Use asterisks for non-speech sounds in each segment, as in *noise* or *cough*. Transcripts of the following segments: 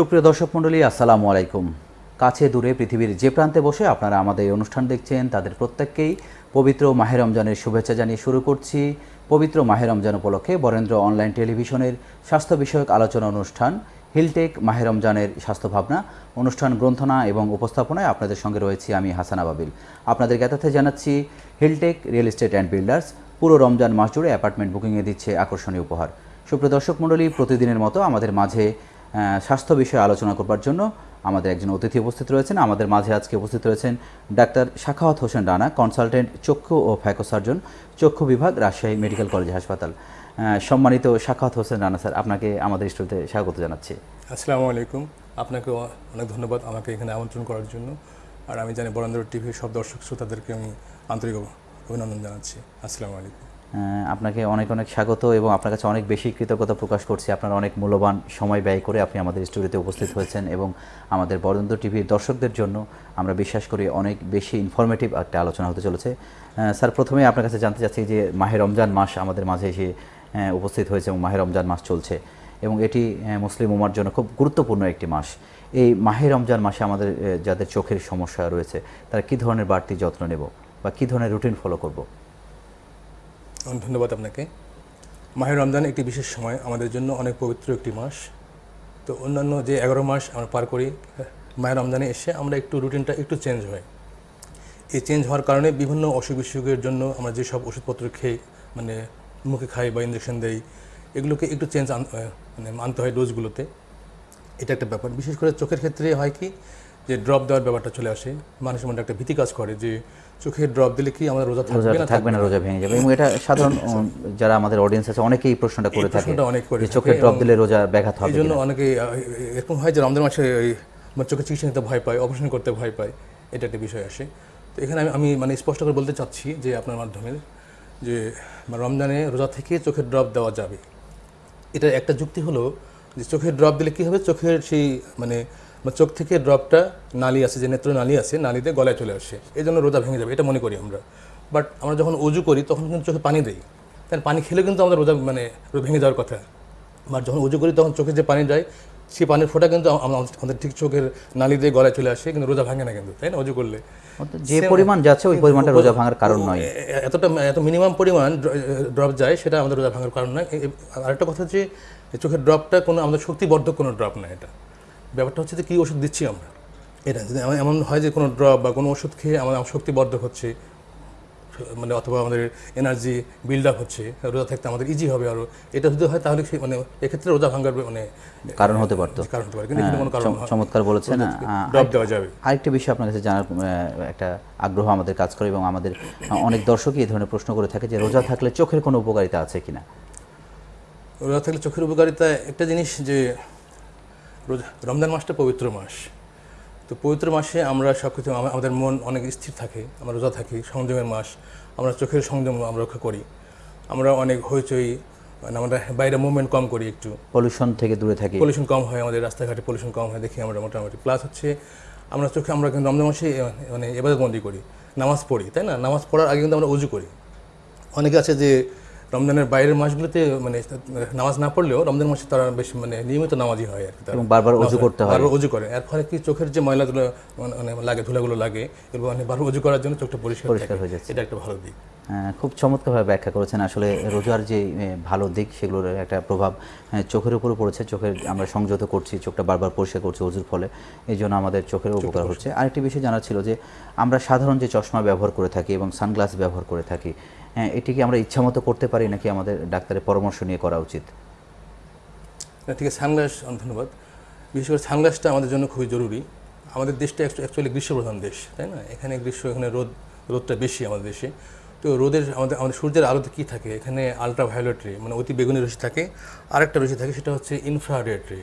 সুপ্রিয় দর্শক মণ্ডলী, আসসালামু আলাইকুম। কাছে দূরে পৃথিবীর যে প্রান্তে বসে আপনারা আমাদের এই অনুষ্ঠান দেখছেন, তাদের প্রত্যেককেই পবিত্র মাহে রমজানের শুভেচ্ছা জানিয়ে শুরু করছি। পবিত্র মাহে রমজান উপলক্ষে বরেন্দ্র অনলাইন টেলিভিশনের স্বাস্থ্য বিষয়ক আলোচনা অনুষ্ঠান, হিলটেক মাহে রমজানের স্বাস্থ্য ভাবনা অনুষ্ঠান গ্রন্থনা এবং উপস্থাপনায় আপনাদের সঙ্গে রয়েছি আমি হাসান আবাবিল। আপনাদের জ্ঞাতার্থে জানাচ্ছি, Hiltech real estate and builders পুরো রমজান মাস জুড়ে অ্যাপার্টমেন্ট বুকিংয়ে দিচ্ছে আকর্ষণীয় উপহার। সুপ্রিয় দর্শক মণ্ডলী, প্রতিদিনের মতো আমাদের মাঝে স্বাস্থ্য বিষয়ে আলোচনা করবার জন্য আমাদের একজন অতিথি উপস্থিত রয়েছেন। আমাদের মাঝে আজকে উপস্থিত রয়েছেন ডাক্তার শাখাওয়াত হোসেন রানা, কনসালটেন্ট চক্ষু ও ফ্যাকো সার্জন, চক্ষু বিভাগ, রাজশাহী মেডিকেল কলেজ হাসপাতাল। সম্মানিত শাখাওয়াত হোসেন রানা স্যার, আপনাকে আমাদের স্টুডিওতে স্বাগত জানাচ্ছি। আসসালামু আলাইকুম। আপনাকে অনেক ধন্যবাদ আমাকে এখানে আমন্ত্রণ করার জন্য। আর আমি জানি বরেন্দ্র টিভির সব দর্শক শ্রোতাদেরকে আমি আন্তরিক অভিনন্দন জানাচ্ছি। আসসালামু আলাইকুম। আপনাকে অনেক অনেক স্বাগত এবং আপনার কাছে অনেক বেশি কৃতজ্ঞতা প্রকাশ করছি। আপনার অনেক মূল্যবান সময় ব্যয় করে আপনি আমাদের স্টুডিওতে উপস্থিত হয়েছেন এবং আমাদের বরেন্দ্র টিভির দর্শকদের জন্য আমরা বিশ্বাস করি অনেক বেশি ইনফরমেটিভ একটা আলোচনা হতে চলেছে। স্যার, প্রথমে আপনার কাছে জানতে চাচ্ছি যে মাহে রমজান মাস আমাদের মাঝে এসে উপস্থিত হয়েছে এবং মাহে রমজান মাস চলছে এবং এটি মুসলিম উমার জন্য খুব গুরুত্বপূর্ণ একটি মাস। এই মাহে রমজান মাসে আমাদের যাদের চোখের সমস্যা রয়েছে, তারা কী ধরনের বাড়তি যত্ন নেব বা কী ধরনের রুটিন ফলো করব? ধন্যবাদ আপনাকে। মাহের রমজান একটি বিশেষ সময়, আমাদের জন্য অনেক পবিত্র একটি মাস। তো অন্যান্য যে এগারো মাস আমরা পার করি মায়ের রমজানে এসে আমরা একটু রুটিনটা একটু চেঞ্জ হয়। এই চেঞ্জ হওয়ার কারণে বিভিন্ন অসুখ বিসুখের জন্য আমরা যেসব ওষুধপত্র খেয়ে মানে মুখে খাই বা ইঞ্জেকশন দেই, এগুলোকে একটু চেঞ্জ মানে আনতে হয় ডোজগুলোতে এটা একটা ব্যাপার। বিশেষ করে চোখের ক্ষেত্রে হয় কি যে ড্রপ দেওয়ার ব্যাপারটা চলে আসে মানুষের মধ্যে একটা ভীতি কাজ করে যে চোখে ড্রপ দিলে কি আমাদের রোজা থাকবে না থাকবে না রোজা ভেঙে যাবে। এবং এটা সাধারণ *laughs* যারা আমাদের অডিয়েন্স আছে অনেকেই প্রশ্নটা করে থাকে যে চোখের ড্রপ দিলে রোজা ব্যাঘাত এই হবে জন্য। অনেকে এরকম হয় যে রমজান মাসে ওই মানে চোখে চিকিৎসা নিতে ভয় পায় অপারেশন করতে ভয় পায় এটা একটা বিষয় আসে। তো এখানে আমি আমি মানে স্পষ্ট করে বলতে চাচ্ছি যে আপনার মাধ্যমে যে রমজানে রোজা থেকে চোখের ড্রপ দেওয়া যাবে। এটা একটা যুক্তি হলো যে চোখের ড্রপ দিলে কি হবে? চোখের সেই মানে মানে চোখ থেকে ড্রপটা নালি আছে যে নেত্র নালি আছে নালিতে গলায় চলে আসে। এই জন্য রোজা ভেঙে যাবে এটা মনে করি আমরা। বাট আমরা যখন অজু করি তখন কিন্তু চোখে পানি দেই। তাই পানি খেলে কিন্তু আমাদের রোজা মানে ভেঙে যাওয়ার কথা। বা যখন উজু করি তখন চোখে যে পানি যায় সেই পানির ফোঁটা কিন্তু আম- আম- আমাদের ঠিক চোখের নালি দিয়ে গলায় চলে আসে কিন্তু রোজা ভাঙে না কিন্তু তাই না? উজু করলে। যে পরিমাণ যাচ্ছে ওই পরিমাণটা রোজা ভাঙার কারণ নয়। এতটা এত মিনিমাম পরিমাণ ড্রপ যায় সেটা আমাদের রোজা ভাঙার কারণ নয়। আরেকটা কথা হচ্ছে এই চোখের ড্রপটা কোনো আমাদের শক্তিবর্ধক কোনো ড্রপ না এটা। ব্যাপারটা হচ্ছে যে কী ওষুধ দিচ্ছি আমরা? এটা যদি এমন- হয় যে কোনো ড্রপ বা কোনো ওষুধ খেয়ে আমাদের শক্তিবর্ধক হচ্ছে মানে অথবা আমাদের এনার্জি বিল্ড আপ হচ্ছে রোজা থাকতে আমাদের ইজি হবে আরও এটা যদি হয় তাহলে মানে এক্ষেত্রে রোজা ভাঙার মানে কারণ হতে পারতো। কারণ হতে পারে কিন্তু কোনো কারণ চমৎকার বলেছেন। ড্রপ দেওয়া যাবে। আরেকটা বিষয় আপনার কাছে জানার একটা আগ্রহ আমাদের কাজ করে এবং আমাদের অনেক দর্শকই এই ধরনের প্রশ্ন করে থাকে যে রোজা থাকলে চোখের কোনো উপকারিতা আছে কিনা? রোজা থাকলে চোখের উপকারিতা একটা জিনিস যে রমজান মাসটা পবিত্র মাস। তো পবিত্র মাসে আমরা সব কিছু আমাদের মন অনেক স্থির থাকে আমরা রোজা থাকি সংযমের মাস আমরা চোখের সংযম আমরা রক্ষা করি। আমরা অনেক হইচই মানে আমরা বাইরে মুভমেন্ট কম করি একটু। পলিউশন থেকে দূরে থাকি। পলিউশন কম হয় আমাদের রাস্তাঘাটে পলিউশন কম হয় দেখি আমরা মোটামুটি। প্লাস হচ্ছে আমরা চোখে আমরা কিন্তু রমজান মাসে মানে এবাদতবন্দি করি নামাজ পড়ি তাই না? নামাজ পড়ার আগে কিন্তু আমরা উজু করি। অনেকে আছে যে রমজানের বাইরের মাসগুলোতে মানে নামাজ না পড়লেও রমজান মাসে তারা বেশ মানে নিয়মিত নামাজি হয় আর কি এবং বারবার অজু করতে হয়। বারবার অজু করে। এর ফলে কি চোখের যে ময়লাগুলো মানে মানে লাগে ধুলাগুলো লাগে এবং মানে বারবার অজু করার জন্য চোখটা পরিষ্কার পরিষ্কার হয়ে যাচ্ছে। এটা একটা ভালো দিক। আহ, খুব চমৎকারভাবে ব্যাখ্যা করেছেন। আসলে রোজার যে ভালো দিক সেগুলোর একটা প্রভাব চোখের উপরও পড়েছে। চোখের আমরা সংযত করছি চোখটা বারবার পরিষ্কার করছি অজুর ফলে। এই জন্য আমাদের চোখের উপকার হচ্ছে। আরেকটি বিষয় জানা ছিল যে আমরা সাধারণ যে চশমা ব্যবহার করে থাকি এবং সানগ্লাস ব্যবহার করে থাকি হ্যাঁ, এটি কি আমরা ইচ্ছামতো করতে পারি নাকি আমাদের ডাক্তারের পরামর্শ নিয়ে করা উচিত? না, ঠিক আছে সানগ্লাস ধন্যবাদ। বিশেষ করে সানগ্লাসটা আমাদের জন্য খুবই জরুরি। আমাদের দেশটা অ্যাকচুয়ালি গ্রীষ্মপ্রধান দেশ তাই না? এখানে গ্রীষ্ম এখানে রোদ রোদটা বেশি আমাদের দেশে। তো রোদের আমাদের আমাদের সূর্যের আলোতে কী থাকে? এখানে আলট্রা ভায়োলেট রে মানে অতি বেগুনি রশ্মি থাকে। আরেকটা রশ্মি থাকে সেটা হচ্ছে ইনফ্রারেড রে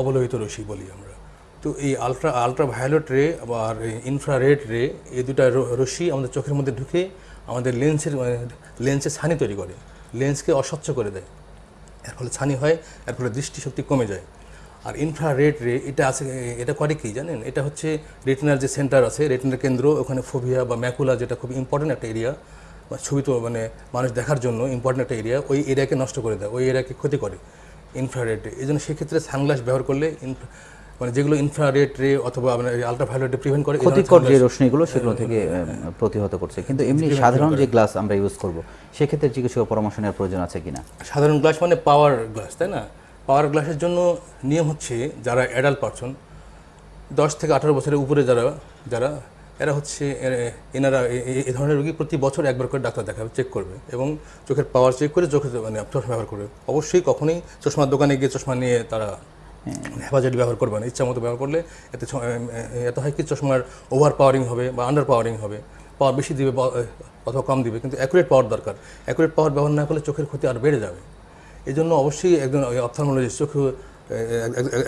অবলোহিত রশ্মি বলি আমরা। তো এই আলট্রা আলট্রা ভায়োলেট রে আর ইনফ্রারেড রে এই দুটা রশ্মি আমাদের চোখের মধ্যে ঢুকে আমাদের লেন্সের লেন্সের ছানি তৈরি করে। লেন্সকে অস্বচ্ছ করে দেয়। এর ফলে ছানি হয়, এর ফলে দৃষ্টিশক্তি কমে যায়। আর ইনফ্রারেড রে এটা আছে, এটা করে কি জানেন? এটা হচ্ছে রেটিনার যে সেন্টার আছে রেটিনার কেন্দ্র, ওখানে ফোভিয়া বা ম্যাকুলা যেটা খুব ইম্পর্টেন্ট একটা এরিয়া ছবি তো মানে মানুষ দেখার জন্য ইম্পর্টেন্ট একটা এরিয়া ওই এরিয়াকে নষ্ট করে দেয়, ওই এরিয়াকে ক্ষতি করে। ইনফ্রারেড রে এই জন্য সেক্ষেত্রে সানগ্লাস ব্যবহার করলে ইনফ্রা- মানে যেগুলো ইনফ্রারেড রে অথবা আপনার আলট্রাভায়োলেট প্রিভেন্ট করে ক্ষতিকর যে রশ্মিগুলো সেগুলো থেকে প্রতিহত করছে। কিন্তু এমনি সাধারণ যে গ্লাস আমরা ইউজ করব সেক্ষেত্রে চিকিৎসকের পরামর্শ নেওয়ার প্রয়োজন আছে কিনা? সাধারণ গ্লাস মানে পাওয়ার গ্লাস তাই না? পাওয়ার গ্লাসের জন্য নিয়ম হচ্ছে যারা অ্যাডাল্ট পারসন দশ থেকে আঠারো বছরের উপরে যারা যারা এরা হচ্ছে এনারা এ- ধরনের রোগী প্রতি বছর একবার করে ডাক্তার দেখাবে চেক করবে এবং চোখের পাওয়ার চেক করে চোখের মানে চশমা ব্যবহার করবে। অবশ্যই কখনোই চশমার দোকানে গিয়ে চশমা নিয়ে তারা হেফাজতি ব্যবহার করবে না ইচ্ছা মতো ব্যবহার করলে এতে এত হয় কি চশমার ওভার পাওয়ারিং হবে বা আন্ডার পাওয়ারিং হবে। পাওয়ার বেশি দিবে বা অথবা কম দিবে কিন্তু অ্যাকুরেট পাওয়ার দরকার। অ্যাকুরেট পাওয়ার ব্যবহার না করলে চোখের ক্ষতি আর বেড়ে যাবে। এই জন্য অবশ্যই একজন অপথালমোলজিস্ট চোখ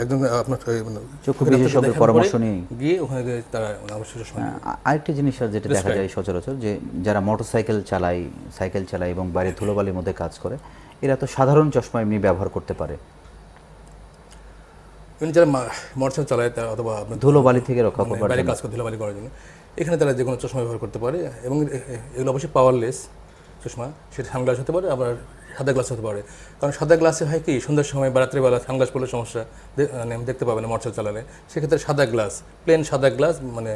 একজন আপনার মানে চক্ষু বিশেষজ্ঞের পরামর্শ নিয়ে গিয়ে ওখানে তারা অবশ্যই চশমা নেবে। আরেকটি জিনিস আর যেটা দেখা যায় সচরাচর যে যারা মোটরসাইকেল চালায় সাইকেল চালায় এবং বাইরে ধুলোবালির মধ্যে কাজ করে এরা তো সাধারণ চশমা এমনি ব্যবহার করতে পারে। এমনি যারা মোটরসাইকেল চালায় তারা অথবা আপনার ধুলোবালি থেকে রক্ষা মানে করবার বাইরে কাজ করে ধুলাবালি করার জন্য এখানে তারা যে কোনো চশমা ব্যবহার করতে পারে এবং এগুলো অবশ্যই পাওয়ারলেস চশমা। সেটা সানগ্লাস হতে পারে আবার সাদা গ্লাস হতে পারে। কারণ সাদা গ্লাসে হয় কি সন্ধ্যার সময় বা রাত্রিবেলা সানগ্লাস পড়লে সমস্যা মানে দেখতে পাবে না মোটরসাইকেল চালালে। সেক্ষেত্রে সাদা গ্লাস প্লেন সাদা গ্লাস মানে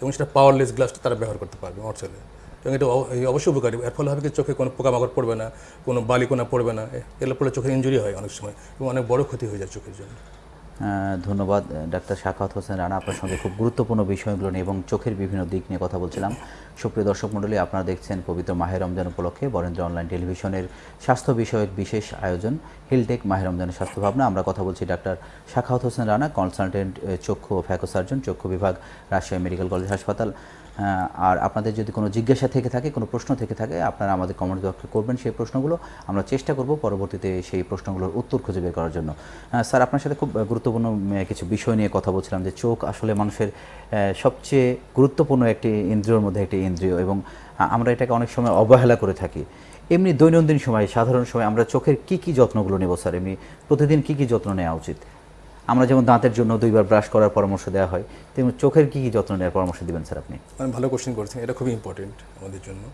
এবং সেটা পাওয়ারলেস গ্লাসটা তারা ব্যবহার করতে পারবে মোটরসাইকেলে এবং এটা অবশ্যই উপকারী। এর ফলে হবে কি চোখে কোনো পোকামাকড় পড়বে না কোনো বালিকোনা পড়বে না এগুলো পড়লে চোখের ইঞ্জুরি হয় অনেক সময় এবং অনেক বড় ক্ষতি হয়ে যায় চোখের জন্য। ধন্যবাদ ডাক্তার শাখাত হোসেন রানা, আপনার সঙ্গে খুব গুরুত্বপূর্ণ বিষয়গুলো নিয়ে এবং চোখের বিভিন্ন দিক নিয়ে কথা বলছিলাম। সুপ্রিয় দর্শক মণ্ডলী, আপনারা দেখছেন পবিত্র মাহের রমজান উপলক্ষে বরেন্দ্র অনলাইন টেলিভিশনের স্বাস্থ্য বিষয়ক বিশেষ আয়োজন, হিলটেক মাহের রমজানের স্বাস্থ্য ভাবনা। আমরা কথা বলছি ডাক্তার শাখাত হোসেন রানা, কনসালটেন্ট চক্ষু ও ফ্যাকো সার্জন চক্ষু বিভাগ, রাজশাহী মেডিকেল কলেজ হাসপাতাল। আর আপনাদের যদি কোনো জিজ্ঞাসা থেকে থাকে, কোনো প্রশ্ন থেকে থাকে, আপনারা আমাদের কমেন্ট বক্সে করবেন সেই প্রশ্নগুলো। আমরা চেষ্টা করব পরবর্তীতে সেই প্রশ্নগুলোর উত্তর খুঁজে বের করার জন্য। স্যার, আপনার সাথে খুব গুরুত্বপূর্ণ কিছু বিষয় নিয়ে কথা বলছিলাম যে চোখ আসলে মানুষের সবচেয়ে গুরুত্বপূর্ণ একটি ইন্দ্রিয়র মধ্যে একটি ইন্দ্রিয় এবং আমরা এটাকে অনেক সময় অবহেলা করে থাকি। এমনি দৈনন্দিন সময়, সাধারণ সময় আমরা চোখের কি কি যত্নগুলো নেব, স্যার? এমনি প্রতিদিন কি কি যত্ন নেওয়া উচিত? আমরা যেমন দাঁতের জন্য দুইবার ব্রাশ করার পরামর্শ দেওয়া হয়, তেমন চোখের কী কী যত্ন নেওয়ার পরামর্শ দেবেন স্যার আপনি? মানে ভালো কোশ্চেন করেছেন, এটা খুবই ইম্পর্টেন্ট আমাদের জন্য।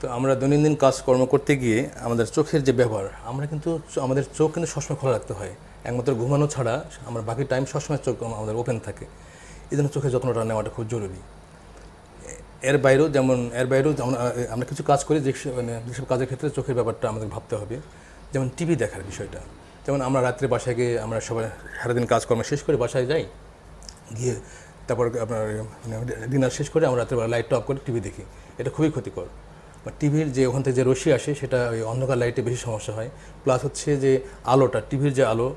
তো আমরা দৈনন্দিন কাজকর্ম করতে গিয়ে আমাদের চোখের যে ব্যবহার, আমরা কিন্তু আমাদের চোখ কিন্তু সবসময় খোলা রাখতে হয়। একমাত্র ঘুমানো ছাড়া আমরা বাকি টাইম সবসময় চোখ আমাদের ওপেন থাকে। এই জন্য চোখের যত্নটা নেওয়াটা খুব জরুরি। এর বাইরেও যেমন, এর বাইরেও যেমন আমরা কিছু কাজ করি, যে মানে যেসব কাজের ক্ষেত্রে চোখের ব্যাপারটা আমাদের ভাবতে হবে। যেমন টিভি দেখার বিষয়টা। যেমন আমরা রাত্রে বাসায় গিয়ে আমরা সবাই সারাদিন কাজকর্ম শেষ করে বাসায় যাই, গিয়ে তারপর আপনার ডিনার শেষ করে আমরা রাত্রেবেলা লাইটটা অফ করে টিভি দেখি। এটা খুবই ক্ষতিকর। টিভির যে ওখান থেকে যে রশ্মি আসে, সেটা ওই অন্ধকার লাইটে বেশি সমস্যা হয়। প্লাস হচ্ছে যে আলোটা টিভির যে আলো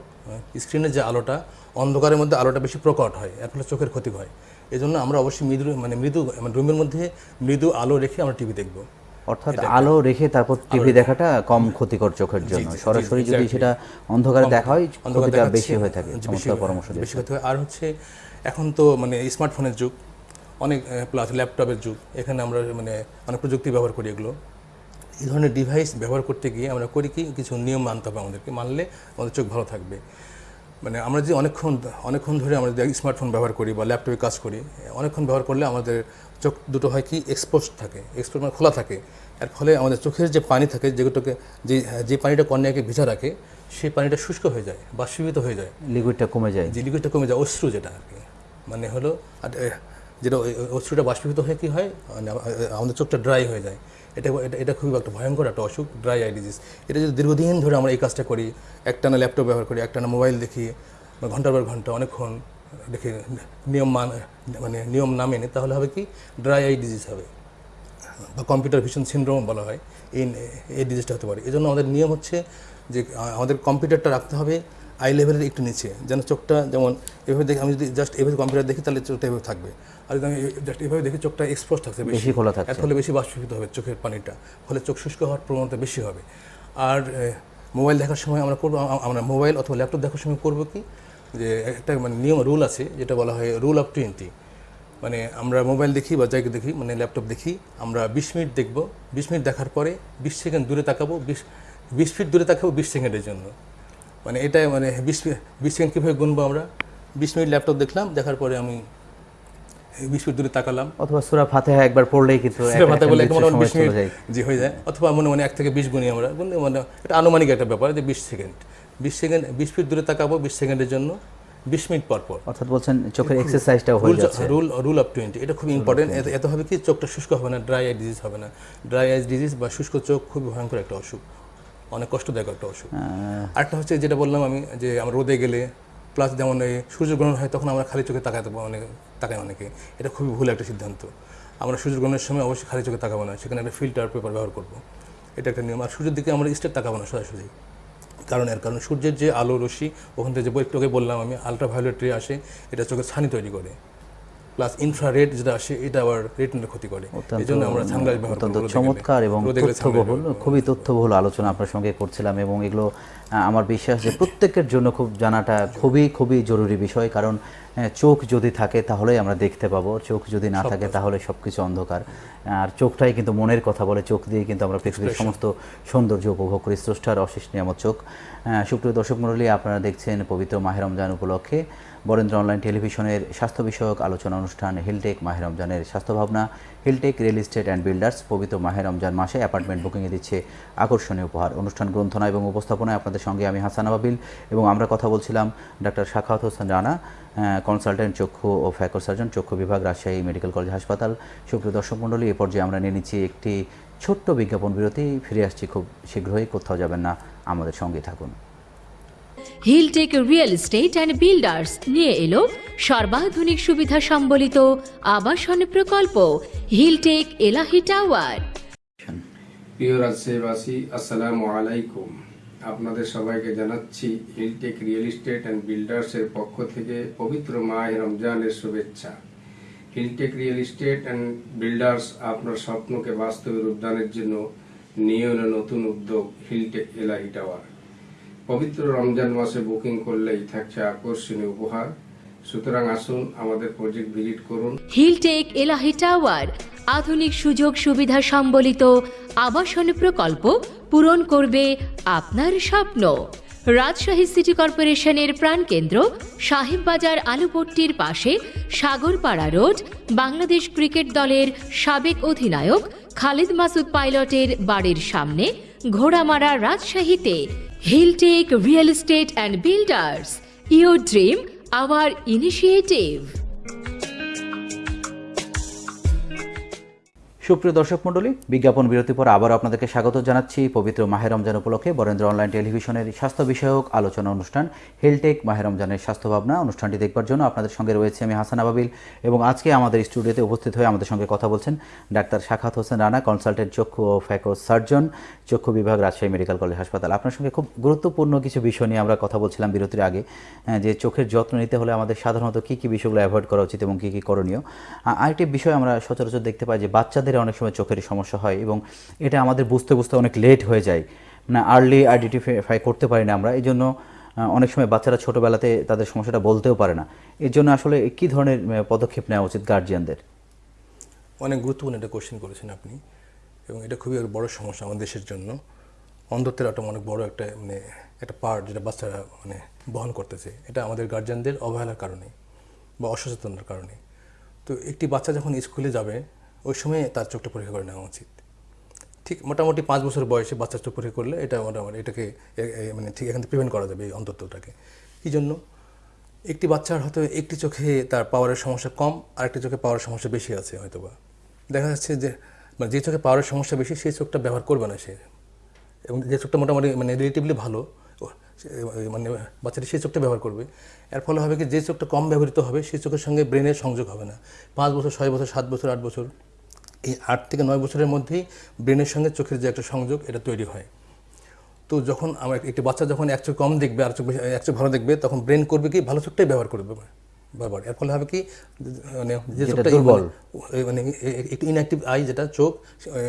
স্ক্রিনের যে আলোটা, অন্ধকারের মধ্যে আলোটা বেশি প্রকট হয়। এর ফলে চোখের ক্ষতি হয়। এই জন্য আমরা অবশ্যই মৃদু মানে মৃদু মানে রুমের মধ্যে মৃদু আলো রেখে আমরা টিভি দেখব। অর্থাৎ আলো রেখে তারপর টিভি দেখাটা কম ক্ষতিকর চোখের জন্য। সরাসরি যদি সেটা অন্ধকারে দেখা হয় ক্ষতিটা বেশি হয়ে থাকে। চমৎকার পরামর্শ বেশি হতে হয় আর হচ্ছে এখন তো মানে স্মার্টফোনের যুগ অনেক প্লাস ল্যাপটপের যুগ এখানে আমরা মানে অনেক প্রযুক্তি ব্যবহার করি এগুলো। এই ধরনের ডিভাইস ব্যবহার করতে গিয়ে আমরা করি কি কিছু নিয়ম মানতে হবে আমাদেরকে। মানলে আমাদের চোখ ভালো থাকবে। মানে আমরা যে অনেকক্ষণ অনেকক্ষণ ধরে আমরা স্মার্টফোন ব্যবহার করি বা ল্যাপটপে কাজ করি অনেকক্ষণ ব্যবহার করলে আমাদের চোখ দুটো হয় কি এক্সপোজ থাকে এক্সপোজ মানে খোলা থাকে। এর ফলে আমাদের চোখের যে পানি থাকে যেগুলোকে যে যে পানিটা কর্নিয়াকে ভিজা রাখে সেই পানিটা শুষ্ক হয়ে যায় বাষ্পীভূত হয়ে যায়। লিকুইডটা কমে যায়। যে লিকুইডটা কমে যায় অশ্রু যেটা আর কি মানে হলো আর, যেটা অশ্রুটা বাষ্পীভূত হয়ে কি হয় মানে আমাদের চোখটা ড্রাই হয়ে যায়। এটা এটা এটা খুবই একটা ভয়ঙ্কর একটা অসুখ ড্রাই আই ডিজিজ এটা যদি দীর্ঘদিন ধরে আমরা এই কাজটা করি একটানা ল্যাপটপ ব্যবহার করি একটানা মোবাইল দেখি ঘণ্টার পর ঘণ্টা অনেকক্ষণ দেখি নিয়ম মান মানে নিয়ম না মেনে তাহলে হবে কি? ড্রাই আই ডিজিজ হবে। বা কম্পিউটার ভিশন সিনড্রোম বলা হয়। এই এই ডিজিজটা হতে পারে। এই জন্য আমাদের নিয়ম হচ্ছে যে আমাদের কম্পিউটারটা রাখতে হবে আই লেভেলের একটু নিচে যেন চোখটা যেমন এভাবে দেখি আমি যদি জাস্ট এভাবে কম্পিউটার দেখি তাহলে চোখটা এভাবে থাকবে। আর যদি আমি জাস্ট এভাবে দেখি চোখটা এক্সপোজ থাকছে বেশি। খোলা। এর ফলে বেশি বাষ্পীভূত হবে চোখের পানিটা। ফলে চোখ শুষ্ক হওয়ার প্রবণতা বেশি হবে। আর মোবাইল দেখার সময় আমরা করব আমরা মোবাইল অথবা ল্যাপটপ দেখার সময় করব কি? যে একটা মানে নিয়ম রুল আছে যেটা বলা হয় রুল অফ টোয়েন্টি মানে আমরা মোবাইল দেখি বা জায়গা দেখি মানে ল্যাপটপ দেখি আমরা বিশ মিনিট দেখব। বিশ মিনিট দেখার পরে বিশ সেকেন্ড দূরে তাকাবো বিশ বিশ ফিট দূরে তাকাবো বিশ সেকেন্ডের জন্য। মানে এটা মানে বিশ বিশ সেকেন্ড কীভাবে গুনবো আমরা? বিশ মিনিট ল্যাপটপ দেখলাম দেখার পরে আমি বিশ ফিট দূরে তাকালাম। অথবা সুরা ফাতেহা একবার পড়লেই কিন্তু সেটা এক- বলে সময় বিশ মিনিট যে হয়ে যায়। অথবা মনে মনে এক থেকে বিশ গুনি আমরা গুনলে মানে এটা আনুমানিক একটা ব্যাপার যে বিশ সেকেন্ড বিশ সেকেন্ড বিশ ফিট দূরে তাকাবো বিশ সেকেন্ডের জন্য বিশ মিনিট পর পর। অর্থাৎ বলছেন চোখের এক্সারসাইজটাও হয়ে যাচ্ছে। রুল রুল অফ টোয়েন্টি এটা খুব ইম্পর্টেন্ট এত হবে কি চোখটা শুষ্ক হবে না ড্রাই আই ডিজিজ হবে না। ড্রাই আই ডিজিজ বা শুষ্ক চোখ খুব ভয়ঙ্কর একটা অসুখ। অনেক কষ্টদায়ক একটা অসুখ। আরেকটা হচ্ছে যেটা বললাম আমি যে আমরা রোদে গেলে প্লাস যেমন এই সূর্যগ্রহণ হয় তখন আমরা খালি চোখে তাকাতে অনেক তাকাই অনেকে। এটা খুবই ভুল একটা সিদ্ধান্ত। আমরা সূর্যগ্রহণের সময় অবশ্যই খালি চোখে তাকাবো না সেখানে একটা ফিল্টার পেপার ব্যবহার করব। এটা একটা নিয়ম। আর সূর্যের দিকে আমরা স্টেট তাকাবো না সরাসরি। কারণ এর কারণ। সূর্যের যে আলো রশ্মি, ওখান থেকে যে আগে বললাম আমি আলট্রাভায়োলেট রে আসে, এটা চোখের ছানি তৈরি করে। প্লাস ইনফ্রারেড যেটা আসে এটা আবার রেটিনার ক্ষতি করে। এই জন্য আমরা সানগ্লাস ব্যবহার অত্যন্ত চমৎকার এবং তথ্যবহুল খুবই তথ্যবহুল আলোচনা আপনার সঙ্গে করছিলাম এবং এগুলো আমার বিশ্বাস যে প্রত্যেকের জন্য খুব জানাটা খুবই খুবই জরুরি বিষয় কারণ চোখ যদি থাকে তাহলেই আমরা দেখতে পাবো চোখ যদি না থাকে তাহলে সবকিছু অন্ধকার। আর চোখটাই কিন্তু মনের কথা বলে চোখ দিয়ে কিন্তু আমরা পৃথিবীর সমস্ত সৌন্দর্য উপভোগ করি স্রষ্টার অশেষ নিয়ামত চোখ। আহ, সুপ্রিয় দর্শক মণ্ডলী আপনারা দেখছেন পবিত্র মাহের রমজান উপলক্ষে। বরেন্দ্র অনলাইন টেলিভিশনের স্বাস্থ্য বিষয়ক আলোচনা অনুষ্ঠান হিলটেক মাহের রমজানের স্বাস্থ্য ভাবনা Hiltech real estate and builders পবিত্র মাহের রমজান মাসে অ্যাপার্টমেন্ট বুকিংয়ে দিচ্ছে আকর্ষণীয় উপহার। অনুষ্ঠান গ্রন্থনা এবং উপস্থাপনায় আপনাদের সঙ্গে আমি হাসান আবাবিল এবং আমরা কথা বলছিলাম ডাক্তার শাখাওয়াত হোসেন রানা কনসালটেন্ট চক্ষু ও ফ্যাকর সার্জন চক্ষু বিভাগ, রাজশাহী মেডিকেল কলেজ হাসপাতাল। সুপ্রিয় দর্শক মণ্ডলী, এ পর্যায়ে আমরা নিয়ে নিচ্ছি একটি ছোট্ট বিজ্ঞাপন বিরতি। ফিরে আসছি খুব শীঘ্রই, কোথাও যাবেন না, আমাদের সঙ্গে থাকুন। Hiltech real estate and builders নিয়ে এলো সর্বাধুনিক সুবিধা সম্বলিত আবাসন প্রকল্প হিলটেক এলাহি টাওয়ার প্রিয় রাজশাহীবাসী আসসালামু আলাইকুম। আপনাদের সবাইকে জানাচ্ছি হিলটেক রিয়েল এস্টেট অ্যান্ড বিল্ডার্সের পক্ষ থেকে পবিত্র মাহ রমজানের শুভেচ্ছা। Hiltech real estate and builders আপনার স্বপ্নকে বাস্তবে রূপদানের জন্য নিয়ে নতুন উদ্যোগ হিলটেক এলাহি টাওয়ার পবিত্র রমজান মাসে বুকিং করলেই থাকছে আকর্ষণীয় উপহার। সুতরাং আসুন আমাদের প্রজেক্ট ভিজিট করুন। হিলটেক এলাহি টাওয়ার, আধুনিক সুযোগ সুবিধা সম্বলিত আবাসন প্রকল্প পূরণ করবে আপনার স্বপ্ন। রাজশাহী সিটি কর্পোরেশনের প্রাণকেন্দ্র সাহেববাজার আলুপট্টির পাশে সাগরপাড়া রোড, বাংলাদেশ ক্রিকেট দলের সাবেক অধিনায়ক খালিদ মাসুদ পাইলটের বাড়ির সামনে ঘোড়ামারা রাজশাহীতে। Hilltech Real Estate and Builders, your dream, our initiative. সুপ্রিয় দর্শক মণ্ডলী, বিজ্ঞাপন বিরতির পর আবারও আপনাদেরকে স্বাগত জানাচ্ছি। পবিত্র মাহের রমজান উপলক্ষে বরেন্দ্র অনলাইন টেলিভিশনের স্বাস্থ্য বিষয়ক আলোচনা অনুষ্ঠান হেলটেক মাহের রমজানের স্বাস্থ্য ভাবনা। অনুষ্ঠানটি দেখবার জন্য আপনাদের সঙ্গে রয়েছে আমি হাসান আবাবিল এবং আজকে আমাদের স্টুডিওতে উপস্থিত হয়ে আমাদের সঙ্গে কথা বলছেন ডাক্তার শাখাত হোসেন রানা, কনসালটেন্ট চক্ষু ও ফ্যাকো সার্জন, চক্ষু বিভাগ, রাজশাহী মেডিকেল কলেজ হাসপাতাল। আপনার সঙ্গে খুব গুরুত্বপূর্ণ কিছু বিষয় নিয়ে আমরা কথা বলছিলাম বিরতির আগে যে চোখের যত্ন নিতে হলে আমাদের সাধারণত কী কী বিষয়গুলো অ্যাভয়েড করা উচিত এবং কী কী করণীয়। আরেকটি বিষয় আমরা সচরাচর দেখতে পাই যে বাচ্চাদের অনেক সময় চোখের সমস্যা হয় এবং এটা আমাদের বুঝতে বুঝতে অনেক লেট হয়ে যায়। মানে আর্লি আইডেন্টিফাই করতে পারি না আমরা। এই জন্য অনেক সময় বাচ্চারা ছোটোবেলাতে তাদের সমস্যাটা বলতেও পারে না। এর জন্য আসলে কি ধরনের পদক্ষেপ নেওয়া উচিত গার্জিয়ানদের অনেক গুরুত্বপূর্ণ একটা কোশ্চেন করেছেন আপনি এবং এটা খুবই বড় সমস্যা আমাদের দেশের জন্য। অন্ধত্বের একটা অনেক বড় একটা মানে একটা পার্ট যেটা বাচ্চারা মানে বহন করতেছে। এটা আমাদের গার্জিয়ানদের অবহেলার কারণে বা অসচেতনার কারণে। তো একটি বাচ্চা যখন স্কুলে যাবে ওই সময় তার চোখটা পরীক্ষা করে নেওয়া উচিত। ঠিক মোটামুটি পাঁচ বছর বয়সে বাচ্চার চোখ পরীক্ষা করলে এটা মোটামুটি এটাকে মানে ঠিক এখান থেকে প্রিভেন্ট করা যাবে এই অন্তত্বটাকে কী জন্য? একটি বাচ্চার হয়তো একটি চোখে তার পাওয়ারের সমস্যা কম আর একটি চোখে পাওয়ারের সমস্যা বেশি আছে হয়তোবা। দেখা যাচ্ছে যে মানে যে চোখে পাওয়ারের সমস্যা বেশি, সেই চোখটা ব্যবহার করবে না সে। এবং যে চোখটা মোটামুটি মানে রিলেটিভলি ভালো মানে বাচ্চাটি সেই চোখটা ব্যবহার করবে। এর ফলে হবে কি, যে চোখটা কম ব্যবহৃত হবে সেই চোখের সঙ্গে ব্রেনের সংযোগ হবে না। পাঁচ বছর, ছয় বছর, সাত বছর, আট বছর এই আট থেকে নয় বছরের মধ্যেই ব্রেনের সঙ্গে চোখের যে একটা সংযোগ এটা তৈরি হয়। তো যখন আমার একটি বাচ্চা যখন এক চোখ কম দেখবে আর চোখ বেশি- এক চোখ ভালো দেখবে তখন ব্রেন করবে কি ভালো চোখটাই ব্যবহার করবে বারবার। এর ফলে হবে কি মানে যে চোখটা দুর্বল। মানে মানে একটু ইনঅ্যাক্টিভ আই যেটা চোখ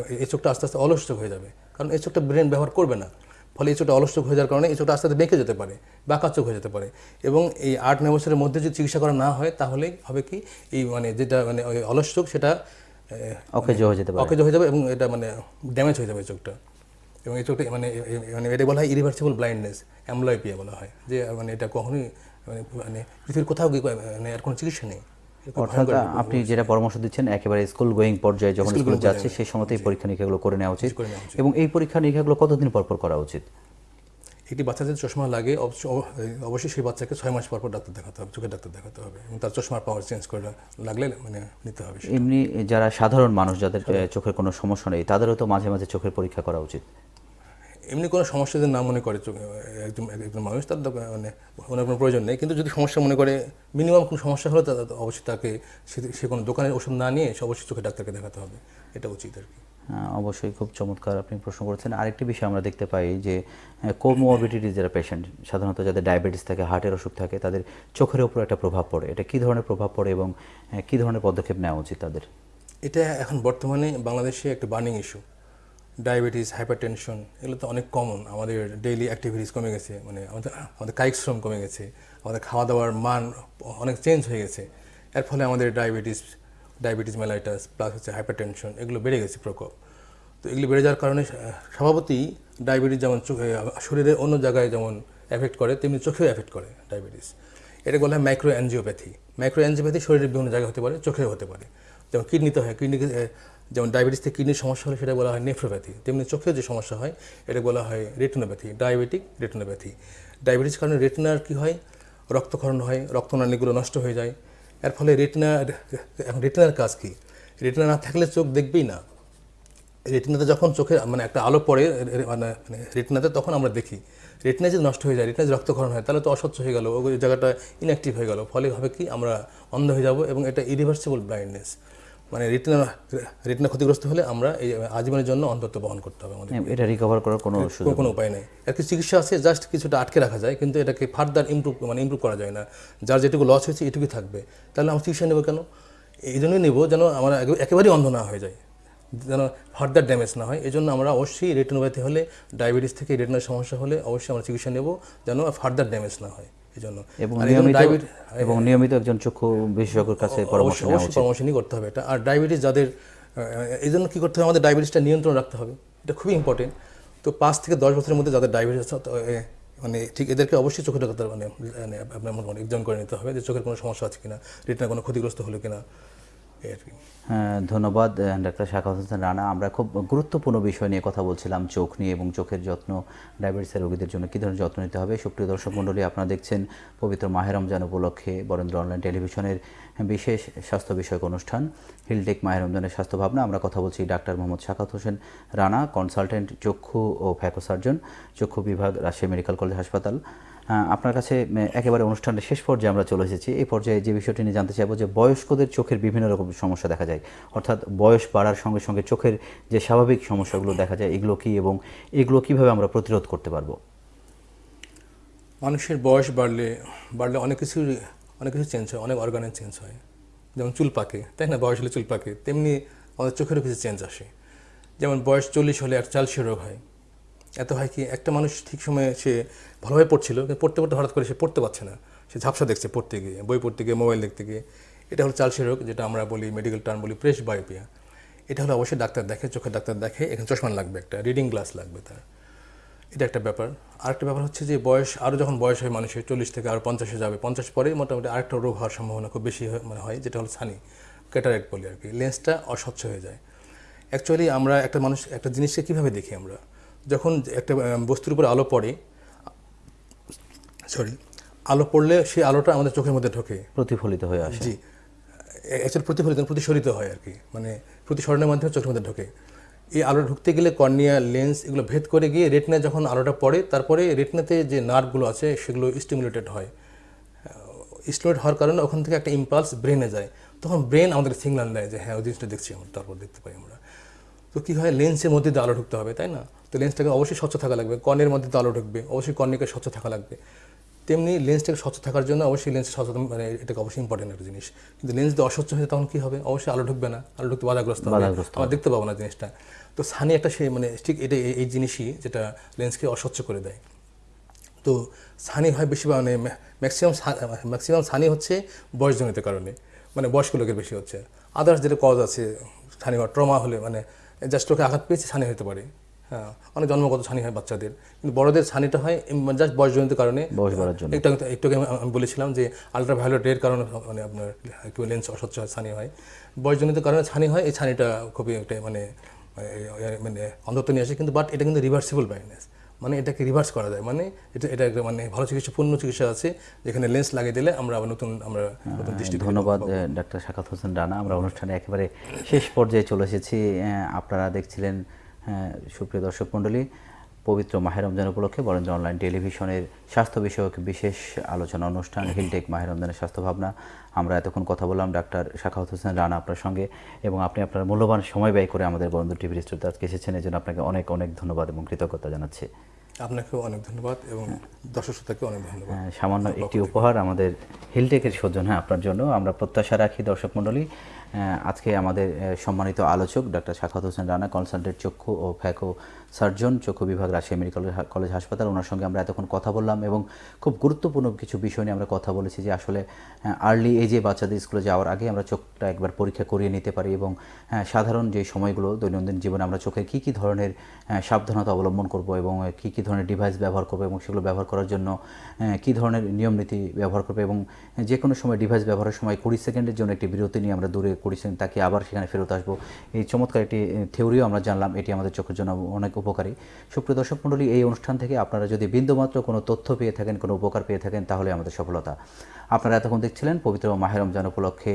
এই চোখটা আস্তে আস্তে অলস চোখ হয়ে যাবে। কারণ এই চোখটা ব্রেন ব্যবহার করবে না। ফলে এই চোখটা অলস চোখ হয়ে যাওয়ার কারণে এই চোখটা আস্তে আস্তে বেঁকে যেতে পারে বাঁকা চোখ হয়ে যেতে পারে। এবং এই আট নয় বছরের মধ্যে যদি চিকিৎসা করা না হয় তাহলে হবে কি এই মানে যেটা মানে অলস চোখ সেটা অকেজ হয়ে যেতে পারে। অকেজ হয়ে যাবে এবং এটা মানে ড্যামেজ হয়ে যাবে চোখটা। এবং এই চোখটা মানে মানে এটা বলা হয় ইরিভার্সিবল ব্লাইন্ডনেস অ্যামলয়পিয়া বলা হয়। যে মানে এটা কখনোই মানে মানে পৃথিবীর কোথাও গিয়ে মানে এর কোনো চিকিৎসা নেই। অর্থাৎ আপনি যেটা পরামর্শ দিচ্ছেন একেবারে স্কুল গোয়িং পর্যায়ে যখন স্কুলে যাচ্ছে সেই সময়তেই পরীক্ষা নিরীক্ষাগুলো করে নেওয়া উচিত। করে নেওয়া উচিত। এবং এই পরীক্ষা নিরীক্ষাগুলো কতদিন পর পর করা উচিত? একটি বাচ্চা যদি চশমা লাগে অবশ্য- অবশ্যই সেই বাচ্চাকে ছয় মাস পর পর ডাক্তার দেখাতে হবে চোখের ডাক্তার দেখাতে হবে এবং তার চশমার পাওয়ার চেঞ্জ করে লাগলে মানে নিতে হবে এমনি যারা সাধারণ মানুষ যাদের চোখের কোনো সমস্যা নেই তাদেরও তো মাঝে মাঝে চোখের পরীক্ষা করা উচিত। এমনি কোনো সমস্যা যদি না মনে করে চোখে একজন একজন মানুষ তার মানে ওনার কোনো প্রয়োজন নেই। কিন্তু যদি সমস্যা মনে করে মিনিমাম কোনো সমস্যা হলে অবশ্যই তাকে সে- কোনো দোকানের ওষুধ না নিয়ে সে অবশ্যই চোখে ডাক্তারকে দেখাতে হবে। এটা উচিত আর কি। হ্যাঁ, অবশ্যই খুব চমৎকার আপনি প্রশ্ন করেছেন। আরেকটি বিষয় আমরা দেখতে পাই যে কোমোরবিডিটি যারা পেশেন্ট সাধারণত যাদের ডায়াবেটিস থাকে হার্টের অসুখ থাকে, তাদের চোখের উপর একটা প্রভাব পড়ে। এটা কী ধরনের প্রভাব পড়ে এবং কী ধরনের পদক্ষেপ নেওয়া উচিত তাদের? এটা এখন বর্তমানে বাংলাদেশে একটা বার্নিং ইস্যু ডায়াবেটিস হাইপারটেনশন এগুলো তো অনেক কমন আমাদের ডেইলি অ্যাক্টিভিটিস কমে গেছে মানে আমাদের আমাদের কায়িক শ্রম কমে গেছে, আমাদের খাওয়া দাওয়ার মান অনেক চেঞ্জ হয়ে গেছে। এর ফলে আমাদের ডায়াবেটিস ডায়াবেটিস, মেলাইটাস প্লাস হচ্ছে হাইপারটেনশন এগুলো বেড়ে গেছে প্রকোপ। তো এগুলো বেড়ে যাওয়ার কারণে স্বভাবতই ডায়াবেটিস যেমন চোখে শরীরের অন্য জায়গায় যেমন এফেক্ট করে, তেমনি চোখেও এফেক্ট করে ডায়াবেটিস। এটা বলা হয় মাইক্রো অ্যানজিওপ্যাথি মাইক্রো অ্যানজিওপ্যাথি শরীরের বিভিন্ন জায়গায় হতে পারে, চোখেও হতে পারে। যেমন কিডনিতে হয়, কিডনিকে যেমন ডায়াবেটিস থেকে কিডনির সমস্যা হলে সেটা বলা হয় নেফ্রোপ্যাথি তেমনি চোখের যে সমস্যা হয়, এটা বলা হয় রেটিনোপ্যাথি ডায়াবেটিক রেটিনোপ্যাথি ডায়াবেটিস কারণে রেটিনার কি হয়? রক্তক্ষরণ হয়, রক্তনালীগুলো নষ্ট হয়ে যায়। এর ফলে রেটিনা এখন রেটিনার কাজ কী? রেটিনা না থাকলে চোখ দেখবেই না। রেটিনাতে যখন চোখে মানে একটা আলো পড়ে মানে মানে রেটিনাতে তখন আমরা দেখি। রেটিনা যদি নষ্ট হয়ে যায় রেটিনা যদি রক্তক্ষরণ হয়, তাহলে তো অস্বচ্ছ হয়ে গেলো ওই জায়গাটা ইনঅ্যাক্টিভ হয়ে গেল। ফলে হবে কি, আমরা অন্ধ হয়ে যাব এবং এটা ইরিভার্সিবল ব্লাইন্ডনেস মানে রেটিনা রেটিনা ক্ষতিগ্রস্ত হলে আমরা এই আজীবনের জন্য অন্তত বহন করতে হবে আমাদের। হ্যাঁ, এটা রিকভার করার কোনো সুযোগ কোনো উপায় নেই। এর কিছু চিকিৎসা আছে জাস্ট কিছুটা আটকে রাখা যায় কিন্তু এটাকে ফার্দার ইমপ্রুভ মানে ইমপ্রুভ করা যায় না। যার যেটুকু লস হয়েছে এটুকুই থাকবে। তাহলে আমরা চিকিৎসা নেব কেন? এই জন্যই নেব যেন আমরা একেবারেই অন্ধ না হয়ে যায় যেন ফার্দার ড্যামেজ না হয়। এই জন্য আমরা অবশ্যই রেটিনোপ্যাথি হলে ডায়াবেটিস থেকে রেটিনার সমস্যা হলে অবশ্যই আমরা চিকিৎসা নেব যেন ফার্দার ড্যামেজ না হয়। জন্য। এবং নিয়মিত এবং নিয়মিত একজন চক্ষু বিশেষজ্ঞের কাছে পরামর্শ নেওয়া উচিত। পরামর্শ নিয়ে করতে হবে। এটা আর ডায়াবেটিস যাদের এই জন্য কী করতে হবে? আমাদের ডায়াবেটিসটা নিয়ন্ত্রণ রাখতে হবে। এটা খুবই ইম্পর্টেন্ট তো পাঁচ থেকে দশ বছরের মধ্যে যাদের ডায়াবেটিস মানে ঠিক এদেরকে অবশ্যই চোখের ডাক্তার মানে মানে আপনার মনে এক্সাম করে নিতে হবে যে চোখের কোনো সমস্যা আছে কিনা রেটিনা কোনো ক্ষতিগ্রস্ত হলো কিনা। ধন্যবাদ ডাক্তার শাখাত হোসেন রানা। আমরা খুব গুরুত্বপূর্ণ বিষয় নিয়ে কথা বলছিলাম, চোখ নিয়ে এবং চোখের যত্ন, ডায়াবেটিসের রোগীদের জন্য কী ধরনের যত্ন নিতে হবে। সুপ্রিয় দর্শক মণ্ডলী, আপনারা দেখছেন পবিত্র মাহের রমজান উপলক্ষে বরেন্দ্র অনলাইন টেলিভিশনের বিশেষ স্বাস্থ্য বিষয়ক অনুষ্ঠান, হিলটেক মাহের রমজানের স্বাস্থ্য ভাবনা। আমরা কথা বলছি ডাক্তার মোহাম্মদ শাখাত হোসেন রানা, কনসালটেন্ট চক্ষু ও ফ্যাকো সার্জন চক্ষু বিভাগ, রাজশাহী মেডিকেল কলেজ হাসপাতাল। আপনার কাছে একেবারে অনুষ্ঠানের শেষ পর্যায়ে আমরা চলে এসেছি। এই পর্যায়ে যে বিষয়টি নিয়ে জানতে চাইব যে বয়স্কদের চোখের বিভিন্ন রকম সমস্যা দেখা যায়। অর্থাৎ বয়স বাড়ার সঙ্গে সঙ্গে চোখের যে স্বাভাবিক সমস্যাগুলো দেখা যায়, এগুলো কি এবং এগুলো কীভাবে আমরা প্রতিরোধ করতে পারব? মানুষের বয়স বাড়লে বাড়লে অনেক কিছু অনেক কিছু চেঞ্জ হয়, অনেক অর্গানের চেঞ্জ হয়। যেমন চুল পাকে, তাই না? বয়স হলে চুল পাকে, তেমনি আমাদের চোখেরও কিছু চেঞ্জ আসে। যেমন বয়স চল্লিশ হলে এক চালসে রোগ হয়। এত হয় কি, একটা মানুষ ঠিক সময়ে সে ভালোভাবে পড়ছিল, কিন্তু পড়তে পড়তে হঠাৎ করে সে পড়তে পারছে না। সে ঝাপসা দেখছে পড়তে গিয়ে, বই পড়তে গিয়ে, মোবাইল দেখতে গিয়ে। এটা হলো চালসে রোগ, যেটা আমরা বলি মেডিকেল টার্ম বলি প্রেস বায়োপিয়া এটা হলো অবশ্যই ডাক্তার দেখে চোখের ডাক্তার দেখে, এখানে চশমা লাগবে একটা রিডিং গ্লাস লাগবে তার। এটা একটা ব্যাপার। আরেকটা ব্যাপার হচ্ছে যে বয়স আরও যখন বয়স হয় মানুষের, চল্লিশ থেকে আরও পঞ্চাশে যাবে, পঞ্চাশ পরে মোটামুটি আরেকটা রোগ হওয়ার সম্ভাবনা খুব বেশি মানে হয়, যেটা হলো ছানি ক্যাটারাক্ট বলি আর কি। লেন্সটা অস্বচ্ছ হয়ে যায়। অ্যাকচুয়ালি আমরা একটা মানুষ, একটা জিনিসকে কীভাবে দেখি আমরা? যখন একটা বস্তুর উপর আলো পড়ে সরি আলো পড়লে সেই আলোটা আমাদের চোখের মধ্যে ঢোকে। প্রতিফলিত হয়ে আসে। জি। অ্যাকচুয়ালি প্রতিফলিত প্রতিসরিত হয় আর কি। মানে প্রতিসরণের মাধ্যমে চোখের মধ্যে ঢোকে। এই আলো ঢুকতে গেলে কর্নিয়া লেন্স এগুলো ভেদ করে গিয়ে রেটিনা যখন আলোটা পড়ে তারপরে রেটিনাতে যে নার্ভগুলো আছে সেগুলো স্টিমুলেটেড হয়। স্টিমুলেট হওয়ার কারণে ওখান থেকে একটা ইম্পালস ব্রেনে যায়। তখন ব্রেন আমাদের সিগন্যাল দেয় যে হ্যাঁ ওই জিনিসটা দেখছি আমরা তারপর দেখতে পাই আমরা। তো কী হয়? লেন্সের মধ্যে দিয়ে আলো ঢুকতে হবে তাই না? তো লেন্সটাকে অবশ্যই স্বচ্ছ থাকা লাগবে। কর্নের মধ্যে তো আলো ঢুকবে অবশ্যই কর্নিকে স্বচ্ছ থাকা লাগবে। তেমনি লেন্সটাকে স্বচ্ছ থাকার জন্য অবশ্যই লেন্স সচেতন মানে এটাকে অবশ্যই ইম্পর্টেন্ট একটা জিনিস। কিন্তু লেন্স যদি অস্বচ্ছ হয়ে তখন কী হবে? অবশ্যই আলো ঢুকবে না। আলো ঢুকতে বাধাগ্রস্ত হবে। আমরা দেখতে পাবো না জিনিসটা। তো সানি একটা সে মানে ঠিক এটা এই- জিনিসই যেটা লেন্সকে অস্বচ্ছ করে দেয়। তো সানি হয় বেশি মানে ম্যাক্সিমাম ম্যাক্সিমাম সানি হচ্ছে বয়সজনিত কারণে মানে বয়স্ক লোকের বেশি হচ্ছে। আদার্স যেটা কজ আছে ছানি হওয়ার ট্রমা হলে মানে জাস্ট ওকে আঘাত পেয়েছে ছানি হতে পারে। অনেক জন্মগত ছানি হয় বাচ্চাদের। কিন্তু বড়দের ছানিটা হয় জাস্ট বয়সজনিত কারণে। বয়স বাড়ার জন্য। একটু আমি বলেছিলাম যে আলট্রাভায়োলেট রের কারণে মানে আপনার একটু লেন্স অস্বচ্ছ হয়, ছানি হয়। বয়সজনিত কারণে ছানি হয় এই ছানিটা খুবই একটা মানে মানে অন্ধত্ব নিয়ে আসে কিন্তু বাট এটা কিন্তু রিভার্সিবল ব্লাইন্ডনেস মানে এটাকে রিভার্স করা যায়। মানে এটা এটা একটা মানে ভালো চিকিৎসা পূর্ণ চিকিৎসা আছে যেখানে লেন্স লাগিয়ে দিলে আমরা আবার নতুন আমরা নতুন দৃষ্টি ধন্যবাদ ডাক্তার শাকাত হোসেন রানা। আমরা অনুষ্ঠানে একেবারে শেষ পর্যায়ে চলে এসেছি। আপনারা দেখছিলেন সুপ্রিয় দর্শক মণ্ডলী পবিত্র মাহের রমজান উপলক্ষে বরেন্দ্র অনলাইন টেলিভিশনের স্বাস্থ্য বিষয়ক বিশেষ আলোচনা অনুষ্ঠান হিলটেক মাহের রমজানের স্বাস্থ্য ভাবনা। আমরা এতক্ষণ কথা বললাম ডাক্তার শাখাওয়াত হোসেন রানা আপনার সঙ্গে এবং আপনি আপনার মূল্যবান সময় ব্যয় করে আমাদের বরেন্দ্র টিভির স্টুডিওতে আজকে এসেছেন। এই জন্য আপনাকে অনেক অনেক ধন্যবাদ এবং কৃতজ্ঞতা জানাচ্ছি। আপনাকেও অনেক ধন্যবাদ এবং দর্শক শ্রোতাকেও অনেক ধন্যবাদ। হ্যাঁ, সামান্য একটি উপহার আমাদের হিলটেকের সৌজন্য হ্যাঁ আপনার জন্য। আমরা প্রত্যাশা রাখি দর্শক মণ্ডলী আজকে আমাদের সম্মানিত আলোচক ডাক্তার শাখাত হোসেন রানা, কনসালটেন্ট চক্ষু ও ফ্যাকো সার্জন, চক্ষু বিভাগ, রাজশাহী মেডিকেল কলেজ হাসপাতাল। ওনার সঙ্গে আমরা এতক্ষণ কথা বললাম এবং খুব গুরুত্বপূর্ণ কিছু বিষয় নিয়ে আমরা কথা বলেছি যে আসলে আর্লি এজে বাচ্চাদের স্কুলে যাওয়ার আগে আমরা চোখটা একবার পরীক্ষা করিয়ে নিতে পারি এবং সাধারণ যে সময়গুলো দৈনন্দিন জীবনে আমরা চোখের কী কী ধরনের সাবধানতা অবলম্বন করব এবং কী কী ধরনের ডিভাইস ব্যবহার করব এবং সেগুলো ব্যবহার করার জন্য কী ধরনের নিয়ম নীতি ব্যবহার করবে এবং যে কোনো সময় ডিভাইস ব্যবহারের সময় কুড়ি সেকেন্ডের জন্য একটি বিরতি নিয়ে আমরা দূরে সেকেন্ড তাকে আবার সেখানে ফেরত আসব। এই চমৎকার একটি থিওরিও আমরা জানলাম, এটি আমাদের চোখের জন্য অনেক উপকারী। সুপ্রিয় দর্শক মণ্ডলী, এই অনুষ্ঠান থেকে আপনারা যদি বিন্দুমাত্র কোনো তথ্য পেয়ে থাকেন, কোনো উপকার পেয়ে থাকেন, তাহলে আমাদের সফলতা। আপনারা এতক্ষণ দেখছিলেন পবিত্র মাহের রমজান উপলক্ষে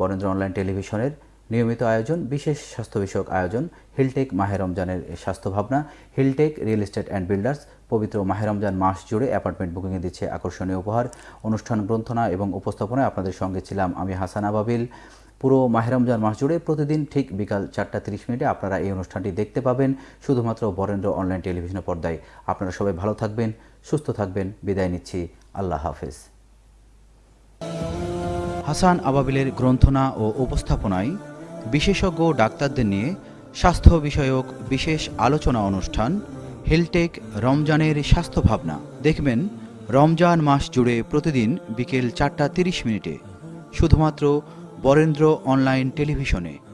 বরেন্দ্র অনলাইন টেলিভিশনের নিয়মিত আয়োজন, বিশেষ স্বাস্থ্য বিষয়ক আয়োজন, হিলটেক মাহের রমজানের স্বাস্থ্য ভাবনা, Hiltech real estate and builders, পবিত্র মাহের রমজান মাস জুড়ে অ্যাপার্টমেন্ট বুকিংয়ে দিচ্ছে আকর্ষণীয় উপহার। অনুষ্ঠান গ্রন্থনা এবং উপস্থাপনায় আপনাদের সঙ্গে ছিলাম আমি হাসান আবাবিল। পুরো মাহের রমজান মাস জুড়ে প্রতিদিন ঠিক বিকাল চারটা তিরিশ মিনিটে আপনারা এই অনুষ্ঠানটি দেখতে পাবেন, শুধুমাত্র বরেন্দ্র অনলাইন টেলিভিশনের পর্দায়। আপনারা সবাই ভালো থাকবেন, সুস্থ থাকবেন। বিদায় নিচ্ছি। আল্লাহ হাফেজ। হাসান আবাবিলের গ্রন্থনা ও উপস্থাপনায় বিশেষজ্ঞ ডাক্তারদের নিয়ে স্বাস্থ্য বিষয়ক বিশেষ আলোচনা অনুষ্ঠান, হেলটেক রমজানের স্বাস্থ্য ভাবনা। দেখবেন, রমজান মাস জুড়ে প্রতিদিন বিকেল চারটা তিরিশ মিনিটে। শুধুমাত্র বরেন্দ্র অনলাইন টেলিভিশনে।